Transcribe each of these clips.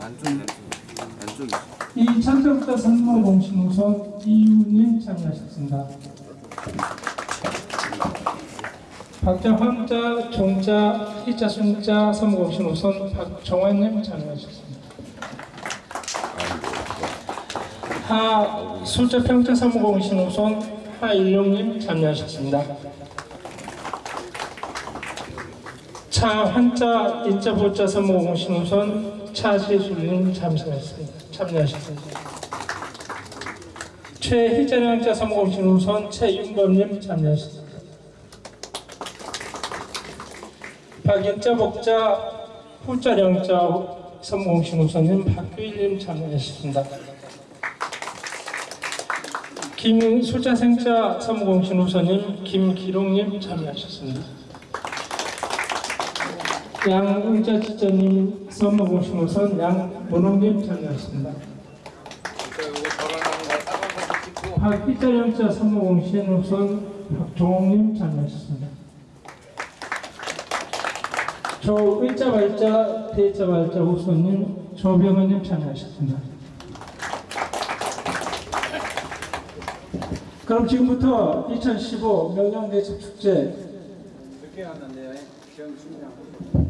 안쪽이 안쪽이 이 참석자 선거 공신 우선 이유님 참여하셨습니다. 박자, 황자, 종자, 희자, 순자 선거 공신 우선 박정환님 참여하셨습니다. 하 숫자 평자 선거 공신 우선 하일용님 참여하셨습니다. 차 한자 인자 보자 선거 공신 우선 차시술님 참여하셨습니다. 참여하셨습니다. 최희자량자 선거 공신 우선 최윤범님 참여하셨습니다. 박인자 복자 후자령자 선거 공신 우선님 박규일님 참여하셨습니다. 김술자생자 선무공신 우선님 김기롱님 참여하셨습니다. 양의자 지자님 선무공신 우선 양문홍님 참여하셨습니다. 박희자령자 선무공신 우선 박종홍님 참여하셨습니다. 조의자 발자 대자 발자 우선님 조병헌님 참여하셨습니다. 그럼 지금부터 2015 명량대첩 축제 늦게 왔는데요. 정순양. 정명선.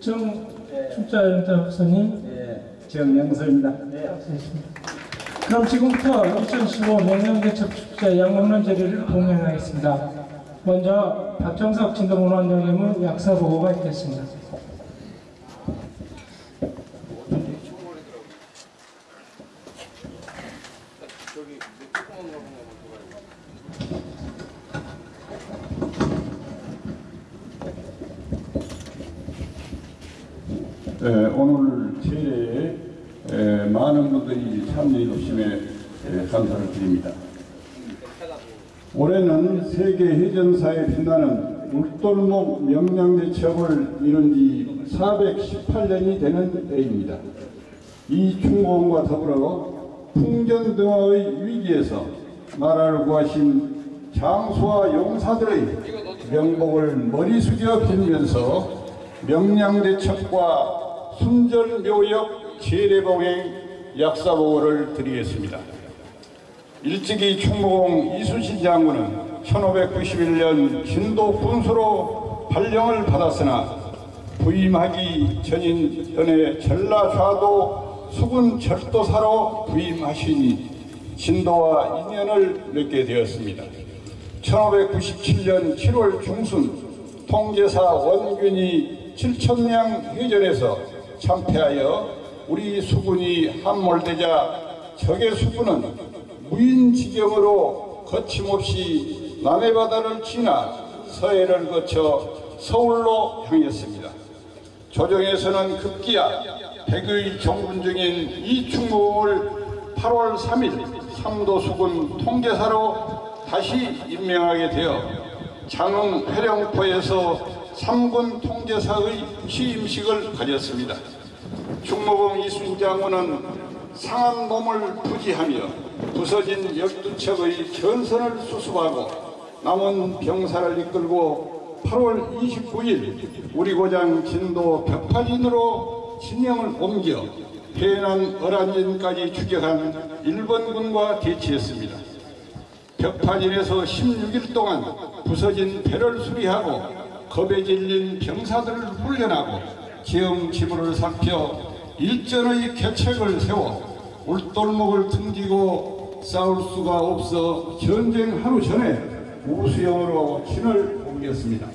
정 축제연자 박사님 네, 정명선입니다. 네. 그럼 지금부터 2015 명량대첩 축제 양목론 제리를 봉행하겠습니다. 먼저 박정석 진도문화원장님은 약사 보고가 있겠습니다. 저기 조그만 거 한번 봐요. 에, 오늘 제례에 에, 많은 분들이 참여해 주심에 에, 감사를 드립니다. 올해는 세계 해전사에 빛나는 울돌목 명량대첩을 이룬 지 418년이 되는 해입니다. 이 충공과 더불어 풍전등화의 위기에서 나라를 구하신 장수와 용사들의 명복을 머리 숙여 빌면서 명량대첩과 순절묘역 제례봉행 약사보고를 드리겠습니다. 일찍이 충무공 이순신 장군은 1591년 진도 군수로 발령을 받았으나 부임하기 전인 전에 전라좌도 수군 절도사로 부임하시니 진도와 인연을 맺게 되었습니다. 1597년 7월 중순 통제사 원균이 칠천량 해전에서 참패하여 우리 수군이 함몰되자 적의 수군은 무인지경으로 거침없이 남해 바다를 지나 서해를 거쳐 서울로 향했습니다. 조정에서는 급기야 백의 정군 중인 이충무를 8월 3일 삼도수군 통제사로 다시 임명하게 되어 장흥 회령포에서 삼군 통제사의 취임식을 가졌습니다. 충무공 이순 장군은 상한 몸을 부지하며 부서진 12척의 전선을 수습하고 남은 병사를 이끌고 8월 29일 우리 고장 진도 벽파진으로 진영을 옮겨 해난 어란진까지 추격한 일본군과 대치했습니다. 벽파진에서 16일 동안 부서진 배를 수리하고 겁에 질린 병사들을 훈련하고 지물을 살펴 일전의 계책을 세워 울돌목을 등지고 싸울 수가 없어 전쟁 하루 전에 우수영으로 진을 옮겼습니다.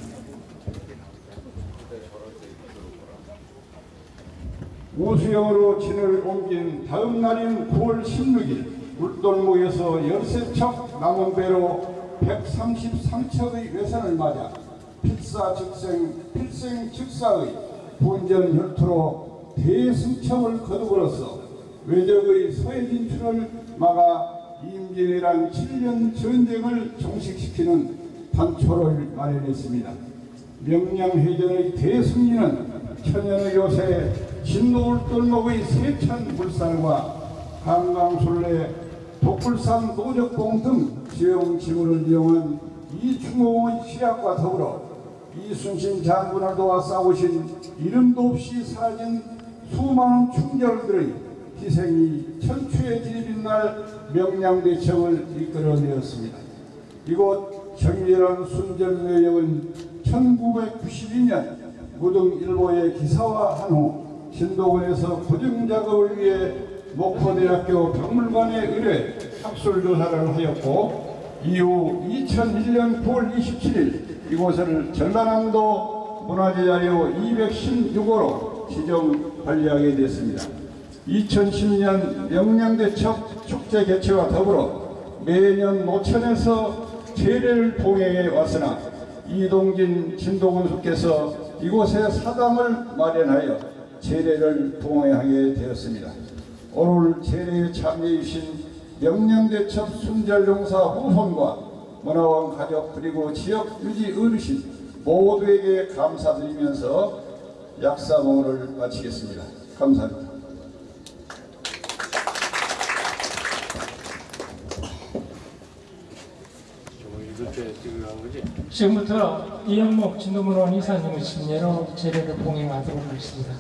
우수영으로 진을 옮긴 다음 날인 9월 16일 울돌목에서 13척 남은 배로 133척의 외선을 맞아 필사 즉생 필생 즉사의 본전 혈투로 대승청을 거두고로서 외적의 서해 진출을 막아 임진왜란 7년 전쟁을 종식시키는 단초를 마련했습니다. 명량해전의 대승리는 천연의 요새 진노울 똘목의 세천 물살과 한강술래 독불산 노적봉 등 지형 지물을 이용한 이충공의 시약과 더불어 이순신 장군을 도와 싸우신 이름도 없이 사라진 수많은 충절들의 희생이 천추의 길이 빛날 명량대청을 이끌어내었습니다. 이곳 정밀한 순전내역은 1992년 무등일보의 기사화한 후 신도군에서 보증작업을 위해 목포대학교 박물관에 의뢰 학술조사를 하였고 이후 2001년 9월 27일 이곳을 전라남도 문화재 자료 216호로 지정 관리하게 됐습니다. 2010년 명량대첩 축제 개최와 더불어 매년 노천에서 제례를 봉행해 왔으나 이동진 진도군수께서 이곳에 사당을 마련하여 제례를 봉행하게 되었습니다. 오늘 제례에 참여해 주신 명령대첩 순절용사 후손과 문화원 가족 그리고 지역 유지 어르신 모두에게 감사드리면서 약사봉을 마치겠습니다. 감사합니다. 지금부터 이영목 진도문원 이사님의 심례로 제례를 봉행하도록 하겠습니다.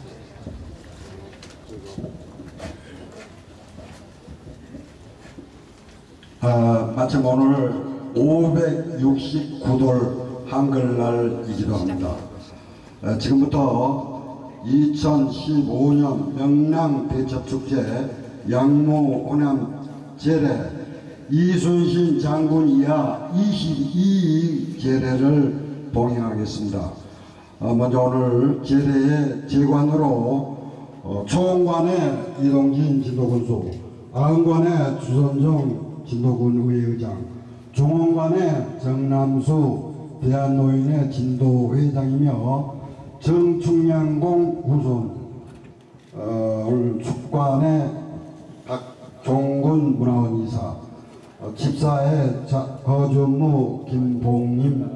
아, 마침 오늘 569돌 한글날이기도 합니다. 아, 지금부터 2015년 명랑 대첩축제 양모 오남 제례 이순신 장군 이하 22일 제례를 봉행하겠습니다. 어, 먼저 오늘 제례의 제관으로 어, 초원관의 이동진 진도군수, 아흥관의 주선정 진도군 의회의장, 종원관의 정남수 대한노인의 진도 회장이며 정충량공 후손, 어, 축관의 박종군 문화원 이사, 어, 집사의 자- 거준무 김봉님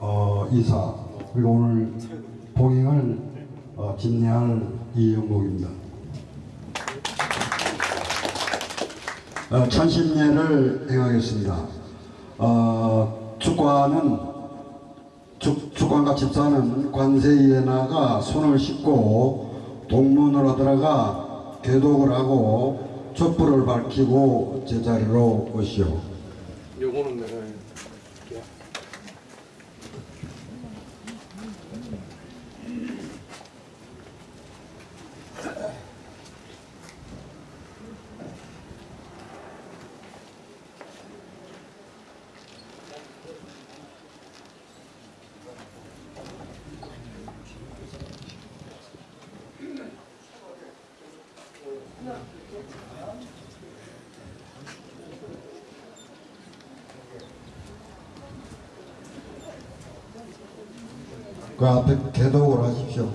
어, 이사 그리고 오늘 봉행을 어, 진행할 이영목입니다. 어, 천신례를 행하겠습니다. 어, 축관은 축, 축관과 집사는 관세이에 나가 손을 씻고 동문으로 들어가 개독을 하고 촛불을 밝히고 제자리로 오시오. 요거는 내가 이렇게 그 앞에 개독을 하십시오.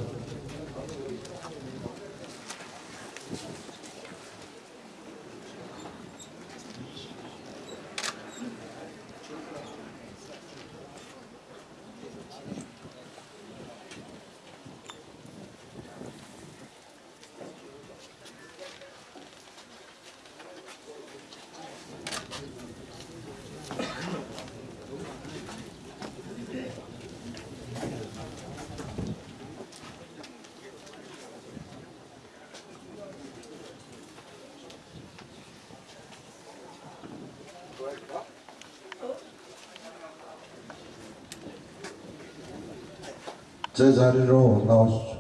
제 자리로 나오시죠.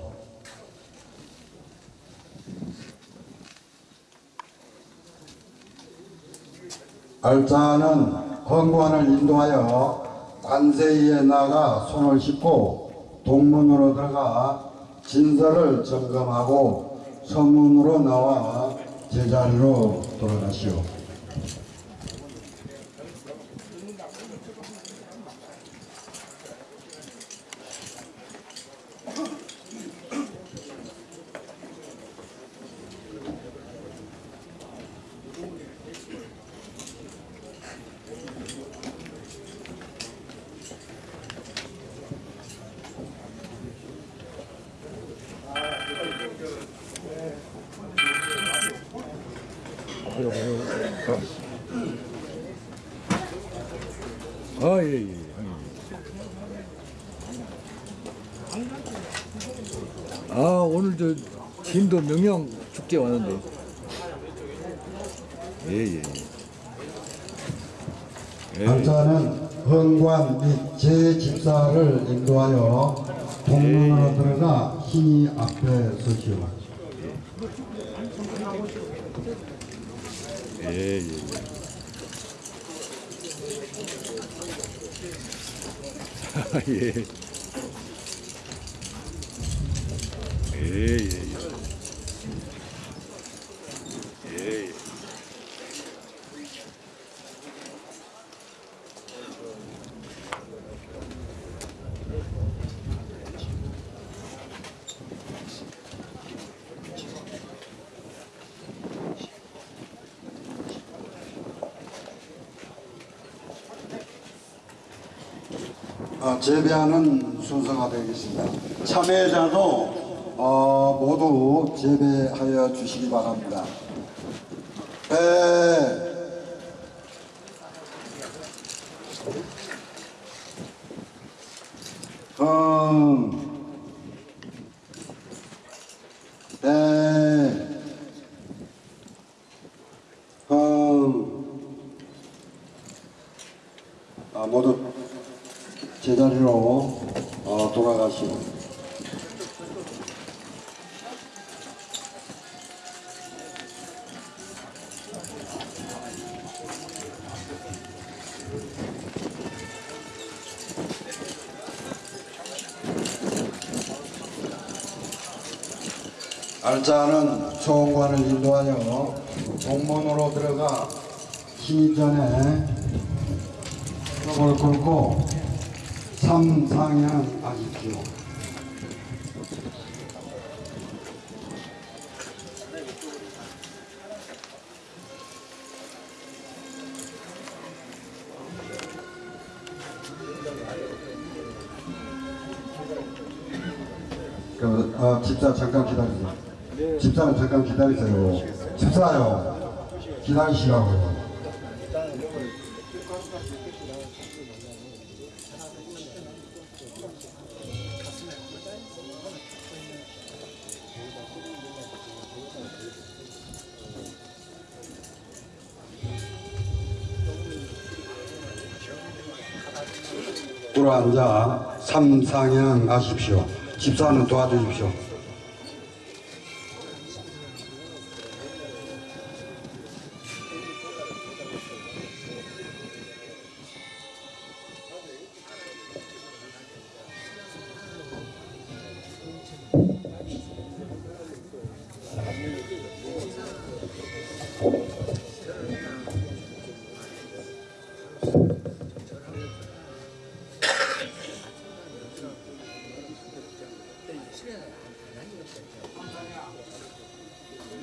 알자는 헌관을 인도하여 관세이에 나가 손을 씻고 동문으로 들어가 진설을 점검하고 서문으로 나와 제자리로 돌아가시오. 아, 예, 예. 아 오늘 저 진도 명령 축제 왔는데. 예예. 예. 발자는 헌관 및 제집사를 인도하여 동문으로 들어가 신이 앞에 서시오. 예, 예. 예. 예, 예, 예. 예, 예. 어, 재배하는 순서가 되겠습니다. 참여자도 어, 모두 재배하여 주시기 바랍니다. 배, 음, 알자는 초원관을 인도하여 동문으로 들어가 신전에 무릎을 꿇고 삼상향 하십시오. 그, 어, 집사 잠깐 기다리세요. 집사는 잠깐 기다리세요. 집사요. 기다리시라고요. 들어 앉아 삼상향 하십시오. 집사는 도와주십시오.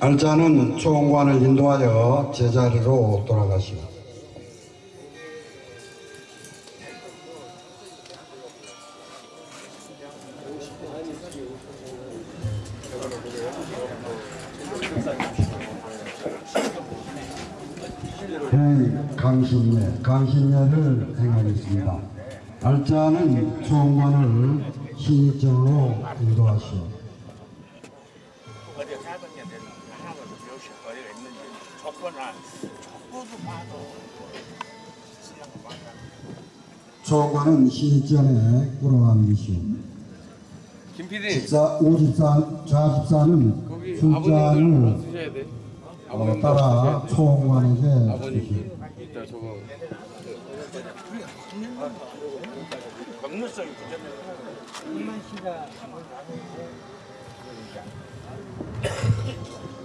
알자는 총관을 인도하여 제자리로 돌아가시오. 행 강신례, 강신례를 행하겠습니다. 알자는 총관을 신입정으로 인도하시오. 조건을 조건도 봐도 신랑 만나 총관은 신전에 끌어안기시오. 김 PD 집사, 우집사, 좌집사는 돼. 어, 따라. 총관에게 주시오. 건너성이 부족해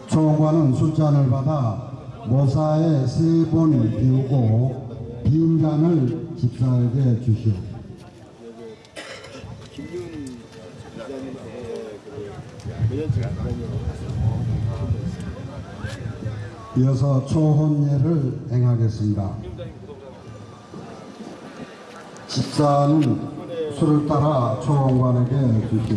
총관은 술잔을 받아 모사에 세 번 비우고 빈 잔을 집사에게 주시오. 이어서 초혼례를 행하겠습니다. 집사는 술을 따라 초원관에게 주시오.